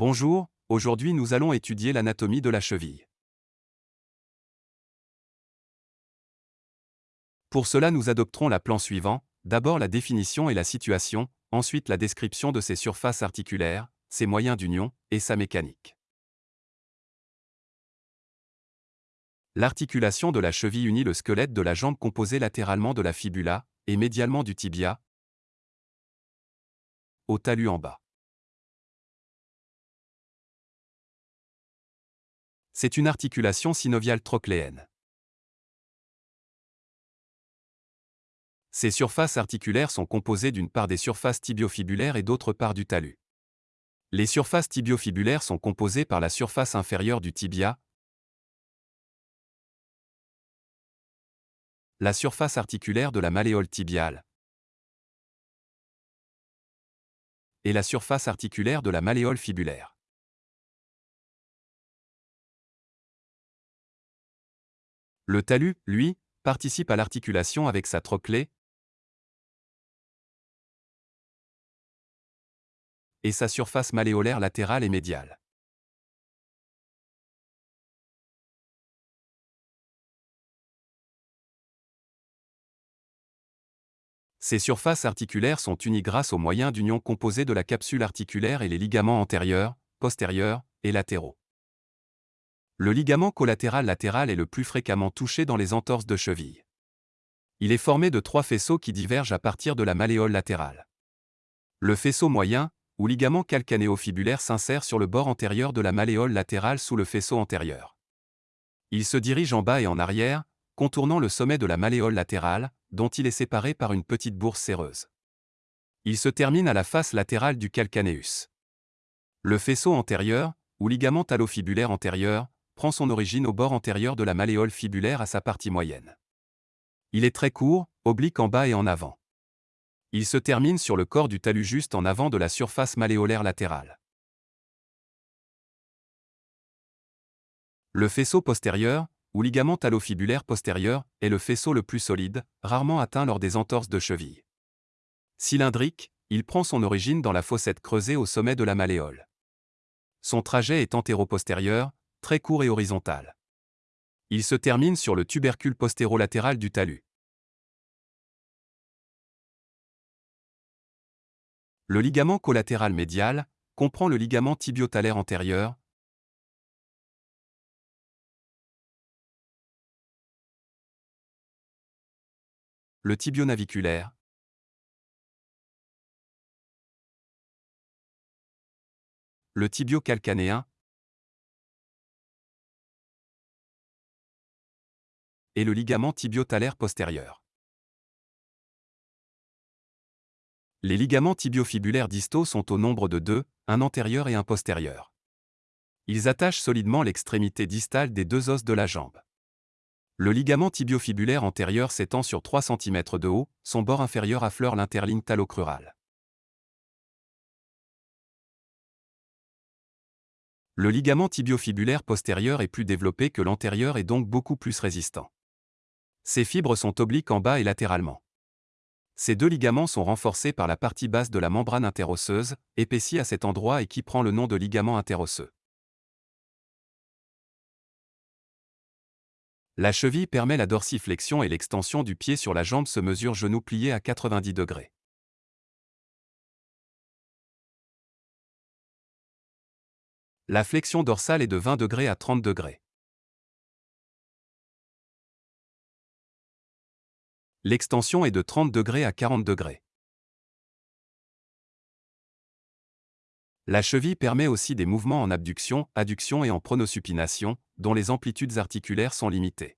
Bonjour, aujourd'hui nous allons étudier l'anatomie de la cheville. Pour cela nous adopterons la plan suivant, d'abord la définition et la situation, ensuite la description de ses surfaces articulaires, ses moyens d'union, et sa mécanique. L'articulation de la cheville unit le squelette de la jambe composé latéralement de la fibula, et médialement du tibia, au talus en bas. C'est une articulation synoviale trochléenne. Ces surfaces articulaires sont composées d'une part des surfaces tibiofibulaires et d'autre part du talus. Les surfaces tibiofibulaires sont composées par la surface inférieure du tibia, la surface articulaire de la malléole tibiale et la surface articulaire de la malléole fibulaire. Le talus, lui, participe à l'articulation avec sa trochlée et sa surface malléolaire latérale et médiale. Ces surfaces articulaires sont unies grâce aux moyens d'union composés de la capsule articulaire et les ligaments antérieurs, postérieurs et latéraux. Le ligament collatéral latéral est le plus fréquemment touché dans les entorses de cheville. Il est formé de trois faisceaux qui divergent à partir de la malléole latérale. Le faisceau moyen, ou ligament calcanéo-fibulaire s'insère sur le bord antérieur de la malléole latérale sous le faisceau antérieur. Il se dirige en bas et en arrière, contournant le sommet de la malléole latérale, dont il est séparé par une petite bourse séreuse. Il se termine à la face latérale du calcanéus. Le faisceau antérieur, ou ligament talofibulaire antérieur, prend son origine au bord antérieur de la malléole fibulaire à sa partie moyenne. Il est très court, oblique en bas et en avant. Il se termine sur le corps du talus juste en avant de la surface malléolaire latérale. Le faisceau postérieur, ou ligament talofibulaire postérieur, est le faisceau le plus solide, rarement atteint lors des entorses de cheville. Cylindrique, il prend son origine dans la fossette creusée au sommet de la malléole. Son trajet est antéro-postérieur, très court et horizontal. Il se termine sur le tubercule postérolatéral du talus. Le ligament collatéral médial comprend le ligament tibiotalaire antérieur, le tibionaviculaire, le tibio-calcanéen, et le ligament tibiotalaire postérieur. Les ligaments tibiofibulaires distaux sont au nombre de deux, un antérieur et un postérieur. Ils attachent solidement l'extrémité distale des deux os de la jambe. Le ligament tibiofibulaire antérieur s'étend sur 3 cm de haut, son bord inférieur affleure l'interligne talocrurale. Le ligament tibiofibulaire postérieur est plus développé que l'antérieur et donc beaucoup plus résistant. Ces fibres sont obliques en bas et latéralement. Ces deux ligaments sont renforcés par la partie basse de la membrane interosseuse, épaissie à cet endroit et qui prend le nom de ligament interosseux. La cheville permet la dorsiflexion et l'extension du pied sur la jambe se mesure genou plié à 90 degrés. La flexion dorsale est de 20 degrés à 30 degrés. L'extension est de 30 degrés à 40 degrés. La cheville permet aussi des mouvements en abduction, adduction et en pronosupination, dont les amplitudes articulaires sont limitées.